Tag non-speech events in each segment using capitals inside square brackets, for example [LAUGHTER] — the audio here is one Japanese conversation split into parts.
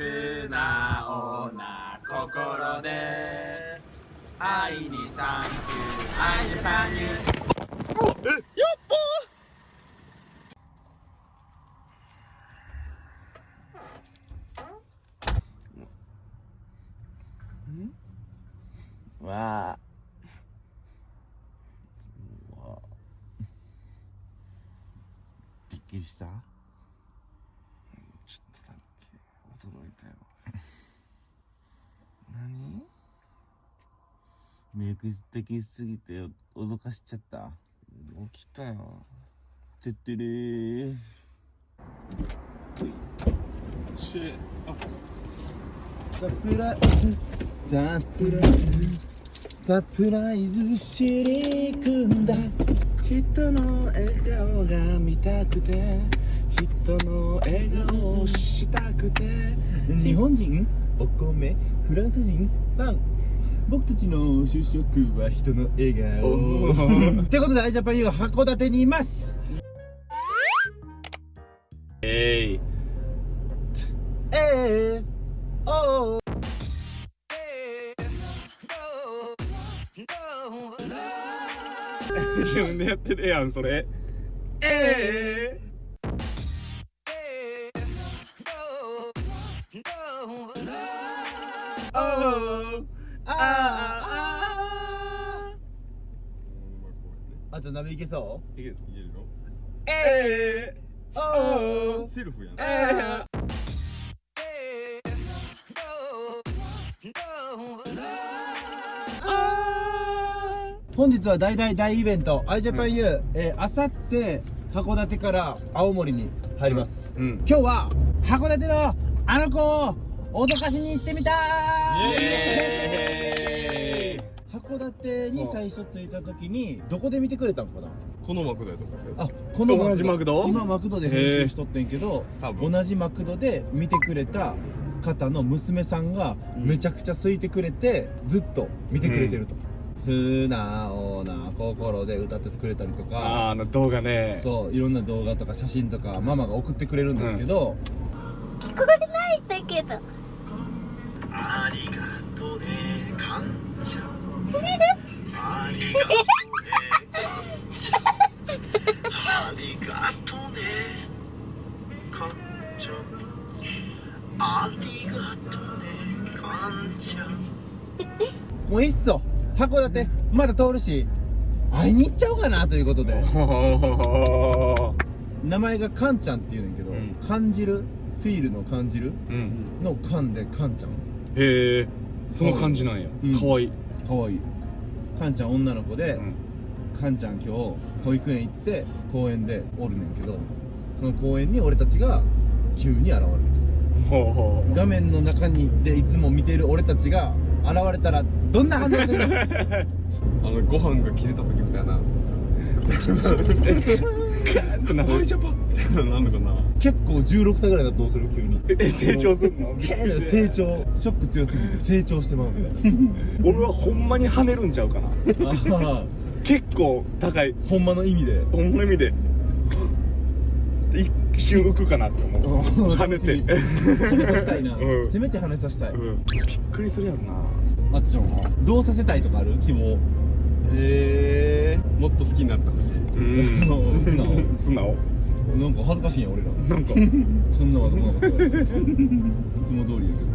素直な心で。愛にサンキュー。愛ジャパンユーわあびっくりしたちょっとだけ驚いたよ何ミルク的すぎて脅かしちゃった。起きたよ。てってれー。しサプライズサプライズ。サプライズしに行くんだ。人の笑顔が見たくて。人の笑顔をしたくて。日本人？お米？フランス人？パン僕たちの主食は人の笑顔。ってことでアイジャパン U は函館にいます。えい。ええおー。自分でやってるやんそれ。ええおあじゃあ鍋いけそう？いける。いけるよ。ええおー。セルフやん。え本日は大大大イベント、アイジャパン U、えー、あさって函館から青森に入ります、うん。今日は函館のあの子を脅かしに行ってみたーイエ函館に最初着いた時にどこで見てくれたのかな？このマクドやと思あこの同じマクド？今マクドで編集しとってんけど同じマクドで見てくれた方の娘さんがめちゃくちゃ空いてくれてずっと見てくれてると、素直な心で歌っててくれたりとか。あの動画ね。そういろんな動画とか写真とかママが送ってくれるんですけど、聞こえないんだけど。ありがとね。感謝ありがとね感謝ありがとね感謝ありがとね感謝もういっそ函館まだ通るし会いに行っちゃおうかなということで。ほ名前がカンちゃんっていうねんけど、うん。感じるフィールの感じるうん。のカンでカンちゃん。へえその感じなんや。うん。かわいいかわい。いカンちゃん女の子で、うん。カンちゃん今日保育園行って公園でおるねんけどその公園に俺たちが急に現れる画面の中にでいつも見てる俺たちが現れたらどんな反応するの？う [LAUGHS] あのご飯が切れた時みたいな [LAUGHS] ってなるジャパンみたいなのなんのかな結構16歳ぐらいだとどうする？急に。え成長すんの？成長ショック強すぎて成長してまうみ俺はほんまに跳ねるんちゃうかな。結構高い。ほんまの意味で。ほんまの意味で。一瞬浮くかなと思う。跳ねて。跳ねさせたいな、[LAUGHS] うん。せめて跳ねさせたい、うん。びっくりするやんな。あっちゃんは。どうさせたいとかある？希望。えー、もっと好きになってほしいうん。素直。素直なんか恥ずかしいんや俺ら。なんか。そんなわざわざ。いつも通りやけど。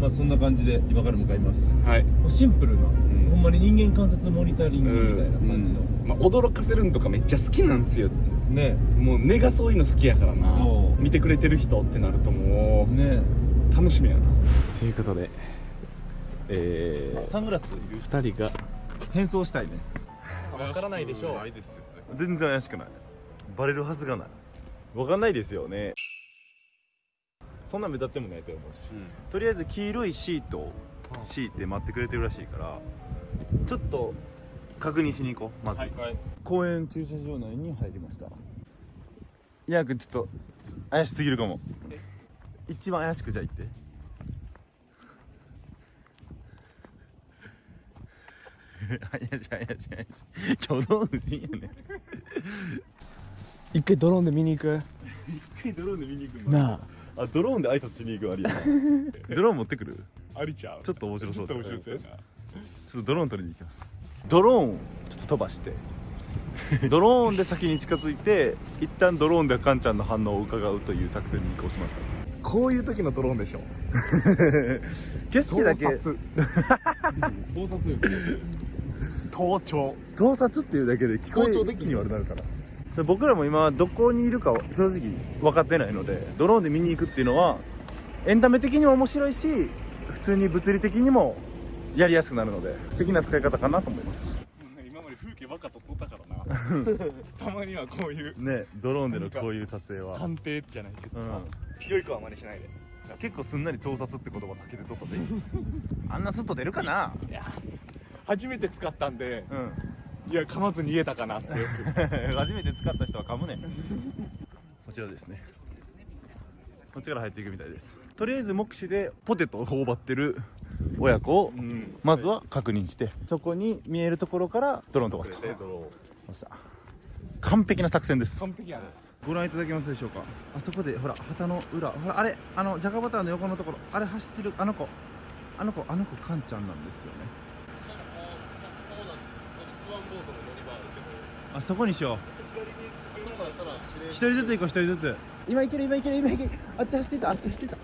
まあそんな感じで今から向かいます。はい。シンプルな、ん。ほんまに人間観察モニタリングみたいな感じの、まあ、驚かせるんとかめっちゃ好きなんですよ。ね。もう根がそういうの好きやからな。そう。見てくれてる人ってなるともうね。楽しみやな。ということでえサングラスいる？ー、2人が変装したいね。わからないでしょう。ないですよ。ね全然怪しくない。バレるはずがない。わかんないですよね。そんな目立ってもないと思うし、とりあえず黄色いシートを敷いて待ってくれてるらしいからちょっと確認しに行こうまず、公園駐車場内に入りました。いやくんちょっと怪しすぎるかも。一番怪しくじゃあ行って怪しい怪しい怪しい。挙動不審やね一回ドローンで見に行く？一回ドローンで見に行くなあ。あドローンで挨拶しに行くあり [LAUGHS] ドローン持ってくる？ありちゃう？ちょっと面白そうちょっと面白そうやな。ちょっとドローン取りに行きます。ドローン？ちょっと飛ばして。[LAUGHS] ドローンで先に近づいて一旦ドローンでカンちゃんの反応を伺うという作戦に移行しましたこういう時のドローンでしょ。[LAUGHS] 景色だけ。盗撮。盗撮力盗聴。盗撮っていうだけで聞こえ盗聴でに悪くなるから。それ僕らも今どこにいるかは正直分かってないのでドローンで見に行くっていうのはエンタメ的にも面白いし普通に物理的にもやりやすくなるので素敵な使い方かなと思います。今まで風景ばっか撮っとったからな。[LAUGHS] たまにはこういうねドローンでのこういう撮影は、探偵じゃないけどさ。うん、良い子は真似しないで。結構すんなり盗撮って言葉避けてとったで。[LAUGHS] あんなスッと出るかな？いや初めて使ったんでうん。いや噛まずに言えたかなって。[LAUGHS] 初めて使った人は噛むね。こちらですね。こっちから入っていくみたいです。とりあえず目視でポテトを頬張ってる親子をうん。まずは確認してそこに見えるところからドローン飛ばすと。ドロました完璧な作戦です。完璧やね。ご覧いただけますでしょうか？あそこでほら旗の裏。ほらあれあのジャガバターの横のところ。あれ走ってるあの子。あの子あの子カンちゃんなんですよねあそこにしよう。一人ずつ行こう一人ずつ。今行ける今行ける今行ける。あっち走ってたあっち走ってた。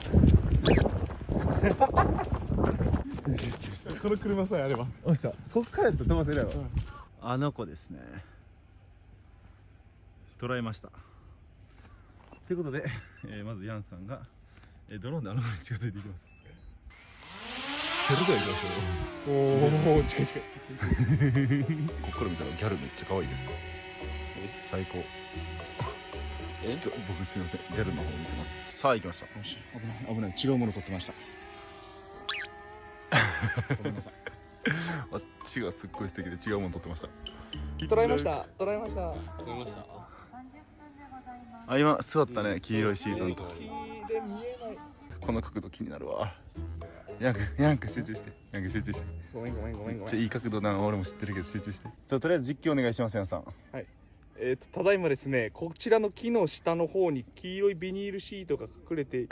[LAUGHS] この車さえあれば。おっしゃこっからやったら飛ばせるやろ、あの子ですね。捉えました。ということで、えーまずヤンさんが、えードローンであの子に近づいていきますそれでは行きましょうおお近い近いこっから見たらギャルめっちゃ可愛いです最高。ちょっと僕すいません。ギャルの方見てます。さあ行きました危ない危ない。違うもの撮ってました。[LAUGHS] ごめんなさい。あっちがすっごい素敵で違うもの撮ってました。捉えました。捉えました。撮れました。あ今座ったね。黄色いシートのと木で見えない。この角度気になるわヤンクヤンク集中してヤンク集中して。ごめんごめんごめんごめん。ゃいい角度なの俺も知ってるけど集中して。ちょとりあえず実況お願いしますヤンさん。えー、とただいまですねこちらの木の下の方に黄色いビニールシートが隠れて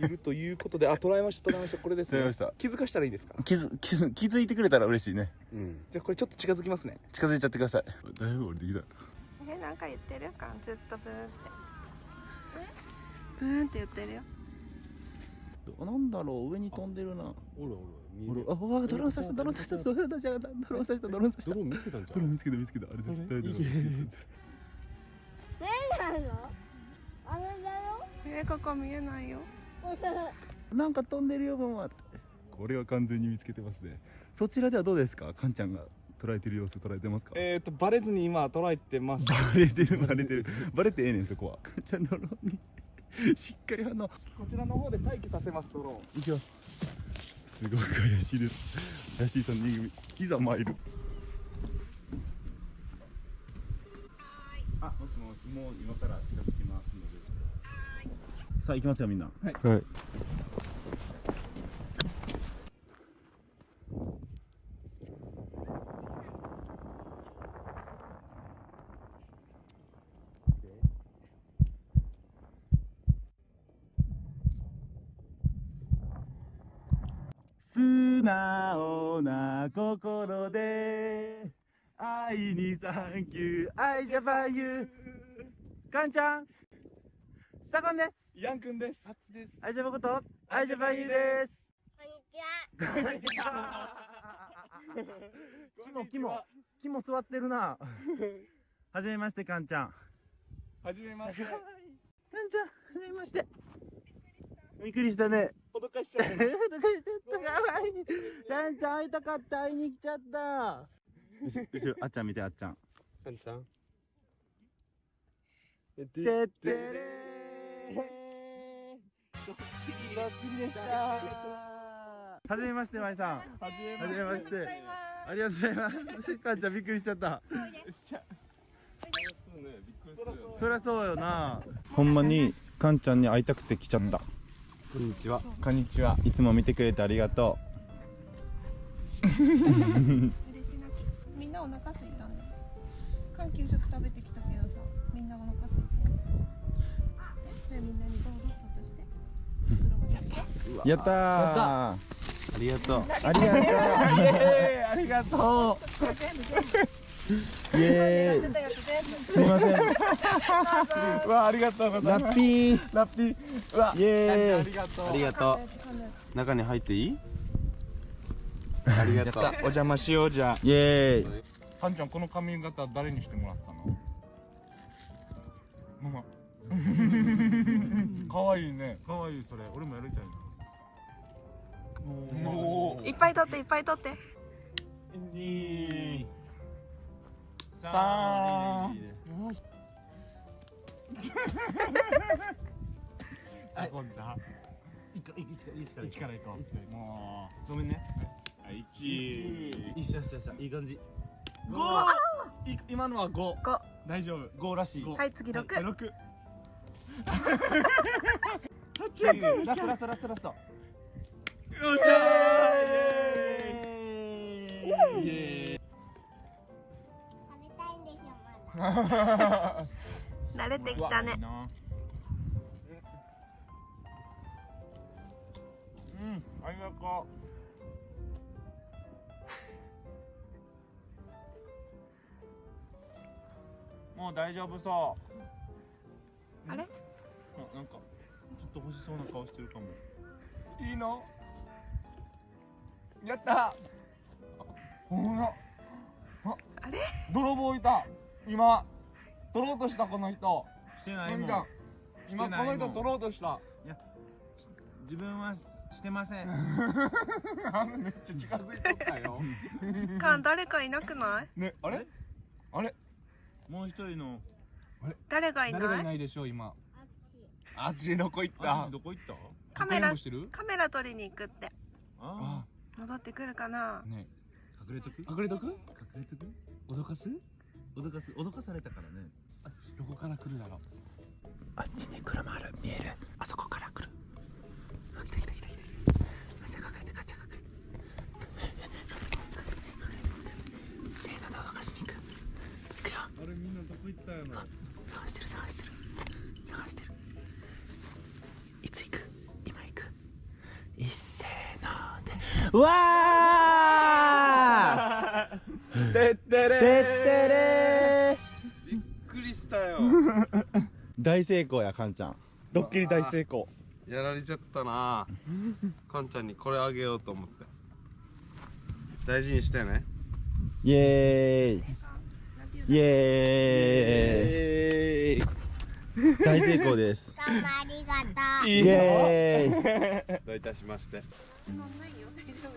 いるということで [LAUGHS] あ捉えました捉えました。これですね。捉えました。気づかしたらいいですか？気づ気づ気づいてくれたら嬉しいね。うん。じゃあこれちょっと近づきますね。近づいちゃってください。だいぶ降りてきた。えなんか言ってる？かずっとブーンって。ブーンって言ってるよなんだろう上に飛んでるな。おるおる見俺える。あわあドローン刺したドローン刺したドローン刺したドローン刺したドローン刺した。ドローン見つけたんじゃドローンん見つけた見つけた。あれ絶対ドローン見つけたなの？あれだよ。えここ見えないよ。[LAUGHS] なんか飛んでるよママって。これは完全に見つけてますね。そちらではどうですか？カンちゃんが捉えてる様子捉えてますか？えっ、とバレずに今捉えてます。バレてるバレてる。バレてええねんそこは。カンちゃんドローンに [LAUGHS] しっかり反応こちらの方で待機させますドローンいきます。すごく怪しいです。怪しい3人組。キザマイルあもしもしもう今から近づきますので。さあ行きますよみんな。はい素直な心で愛にサンキュー愛ジャパンユー。カンちゃんサコンです。ヤンくんです。ハッチです。愛ジャパンこと愛ジャパンユーです。こんにちは。キモキモ。キモ座ってるな。[LAUGHS] はじめましてカンちゃん。はじめまして。カンちゃんはじめましてびっくりしたね。脅かしちゃうちょっとかわいいカンちゃん会いたかった。会いに来ちゃった。後ろあっちゃん見てあっちゃん。カンちゃん？てってれー。ドッキリでしたはじめましてまいさん。はじめまして。ありがとうございますかんちゃんびっくりしちゃった。そりゃそうよな。ほんまにかんちゃんに会いたくて来ちゃったこんにちは。こんにちは。いつも見てくれてありがと嬉し泣き。みんなお腹空いたんだ缶給食食べてきたけどさみんなお腹空いて。んそれみんなにどうぞ渡してやったー。ありがとう。[LAUGHS] ありがとう。[LAUGHS] ありがとうイエーイすいませんうわありがとうございますラッピーラッピーうわイエーイありがとうありがとう中に入っていい？[LAUGHS] ありがとう。お邪魔しようじゃイエーイかんちゃんこの髪型誰にしてもらったの？ママ。かわいいね。かわいいそれ。俺もやりたいなおいっぱい取っていっぱい取って。二三 [LAUGHS] あこんちゃん一から行こう。もうごめんね。一。一緒一緒一緒いい感じ五い今のは五五大丈夫五らしいはい次六六八ラストラストラストラストよっしゃーイエーイイエ食慣れてきたねうん、ありがとう。もう大丈夫そう。あれ？あ、なんか、ちょっと欲しそうな顔してるかも。いいの？やった。ほら。あれ？泥棒いた。今。取ろうとしたこの人。してないもん。今この人取ろうとした。自分はしてません。[LAUGHS] めっちゃ近づいとったよ。かん誰かいなくない？ね、あれ？あれ？もう一人の。誰がい誰がないいないでしょう、今。ああっちどこ行っあたどこ行った？カメラカメラ撮りに行くって。ああ。戻ってくるかな？ね。隠れとく？隠れとく？隠れとく？脅かす？脅かす脅かされたからね。あっちどこから来るだろう。あっちに車ある。見える。あそこから来る。あ来た来た来た来たガチャ隠れてガチャ隠れて。レイナの脅かしに行く。行くよ。あれみんなどこ行ったよな探してる探してる。探してる。いつ行く？今行く。一斉のでうわー！[LAUGHS] てってれて大成功やかんちゃん。ドッキリ大成功。やられちゃったな。かんちゃんにこれあげようと思って。大事にしてね。イエーイ。イエーイ。大成功です。どうもありがとうイエーイ。どういたしまして。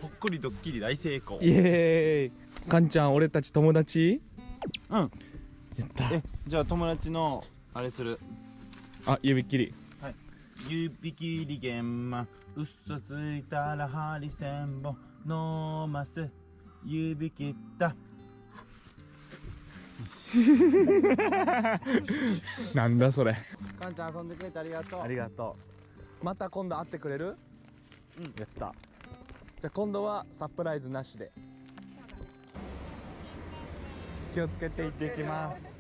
ほっこりドッキリ大成功。イエーイ。かんちゃん俺たち友達？うん。やった。えじゃあ友達のあれする。あ指切り。指切り玄満嘘ついたらハリセンボン飲ます。指切った。[LAUGHS] なんだそれ。かんちゃん遊んでくれてありがとう。ありがとう。また今度会ってくれる？うん。やった。じゃあ今度はサプライズなしで。気をつけていっていきます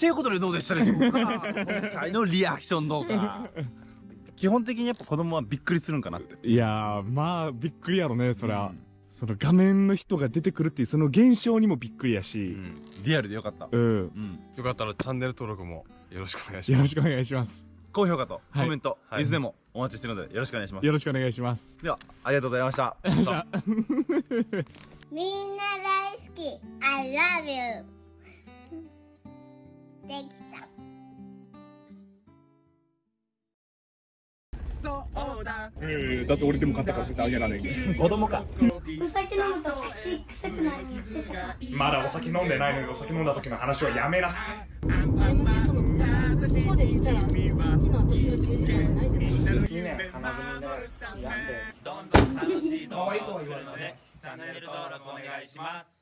っていうことでどうでしたでしょうか今回のリアクション動画基本的にやっぱ子供はびっくりするんかなって。いやーまあびっくりやろねそりゃ、その画面の人が出てくるっていうその現象にもびっくりやし。リアルでよかった。うん、うん。よかったらチャンネル登録もよろしくお願いします。よろしくお願いします。高評価とはい。コメント、はい。いつでもお待ちしてるのでよろしくお願いします。よろしくお願いします。ではありがとうございました。みんな大好き。I love you できた。えー、だって俺でも買ったから絶対あげられん [LAUGHS] 子供か。お酒飲むと口臭くなりまだお酒飲んでないのにお酒飲んだ時の話はやめなこで出たら一日の私の10時間はないじゃないですか。いいね。花組でやんでどんどん楽しい動画を作るのでチャンネル登録お願いします